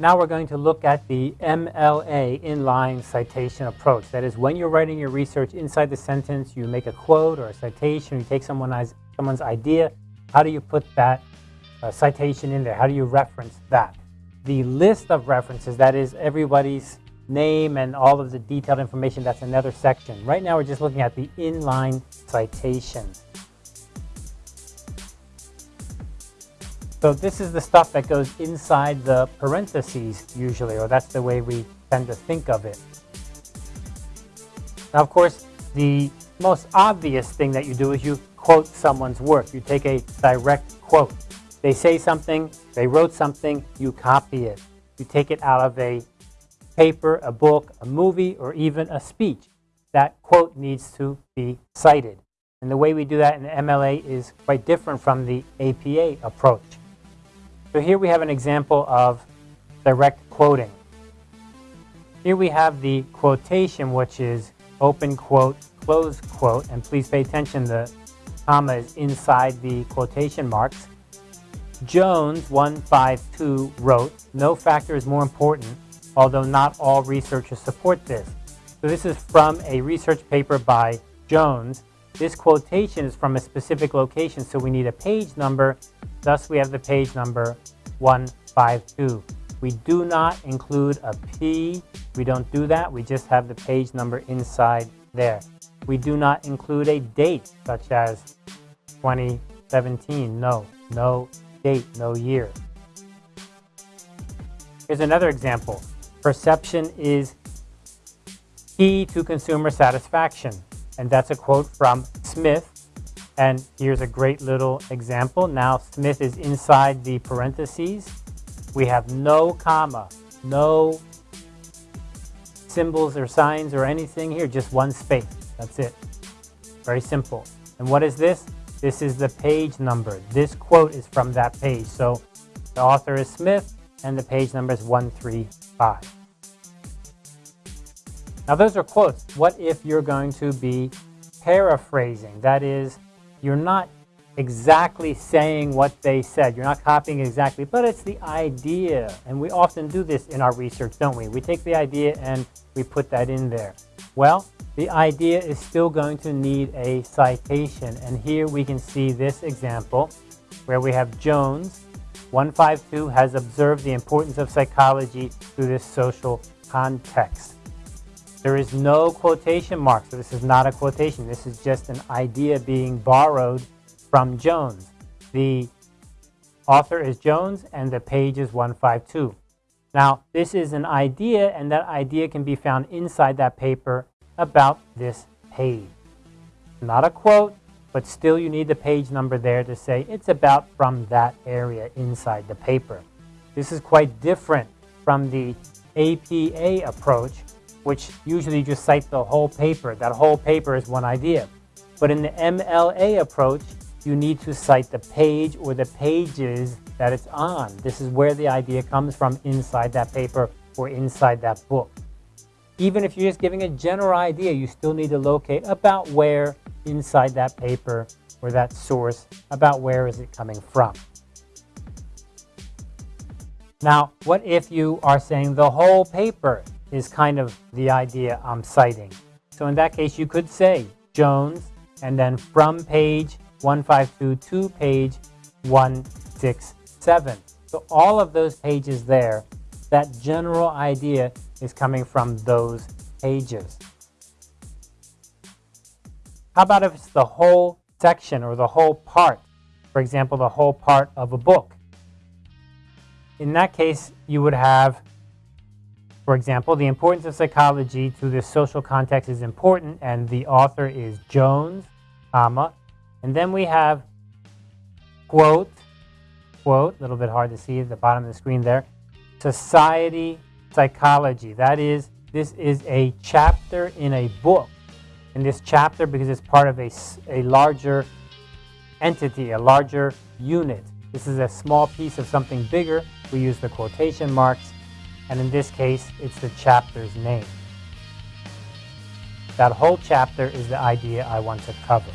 Now we're going to look at the MLA, inline citation approach. That is, when you're writing your research inside the sentence, you make a quote or a citation, you take someone's, someone's idea, how do you put that uh, citation in there? How do you reference that? The list of references, that is everybody's name and all of the detailed information, that's another section. Right now we're just looking at the inline citation. So this is the stuff that goes inside the parentheses usually, or that's the way we tend to think of it. Now, of course, the most obvious thing that you do is you quote someone's work. You take a direct quote. They say something, they wrote something, you copy it. You take it out of a paper, a book, a movie, or even a speech. That quote needs to be cited. And the way we do that in MLA is quite different from the APA approach. So here we have an example of direct quoting. Here we have the quotation, which is open quote, close quote, and please pay attention, the comma is inside the quotation marks. Jones 152 wrote, no factor is more important, although not all researchers support this. So this is from a research paper by Jones. This quotation is from a specific location, so we need a page number Thus, we have the page number 152. We do not include a P. We don't do that. We just have the page number inside there. We do not include a date, such as 2017. No, no date, no year. Here's another example. Perception is key to consumer satisfaction. And that's a quote from Smith and here's a great little example. Now Smith is inside the parentheses. We have no comma, no symbols or signs or anything here, just one space. That's it. Very simple. And what is this? This is the page number. This quote is from that page. So the author is Smith and the page number is 135. Now those are quotes. What if you're going to be paraphrasing? That is, you're not exactly saying what they said. You're not copying exactly, but it's the idea. And we often do this in our research, don't we? We take the idea and we put that in there. Well, the idea is still going to need a citation. And here we can see this example where we have Jones, 152, has observed the importance of psychology through this social context. There is no quotation mark, so this is not a quotation. This is just an idea being borrowed from Jones. The author is Jones, and the page is 152. Now, this is an idea, and that idea can be found inside that paper about this page. Not a quote, but still you need the page number there to say it's about from that area inside the paper. This is quite different from the APA approach, which usually just cite the whole paper. That whole paper is one idea. But in the MLA approach, you need to cite the page or the pages that it's on. This is where the idea comes from inside that paper or inside that book. Even if you're just giving a general idea, you still need to locate about where inside that paper or that source, about where is it coming from. Now, what if you are saying the whole paper is kind of the idea I'm citing. So in that case, you could say Jones, and then from page 152 to page 167. So all of those pages there, that general idea is coming from those pages. How about if it's the whole section or the whole part? For example, the whole part of a book. In that case, you would have for example, the importance of psychology to this social context is important, and the author is Jones, comma, and then we have quote, quote, a little bit hard to see at the bottom of the screen there, society psychology. That is, this is a chapter in a book. In this chapter, because it's part of a, a larger entity, a larger unit. This is a small piece of something bigger. We use the quotation marks and in this case, it's the chapter's name. That whole chapter is the idea I want to cover.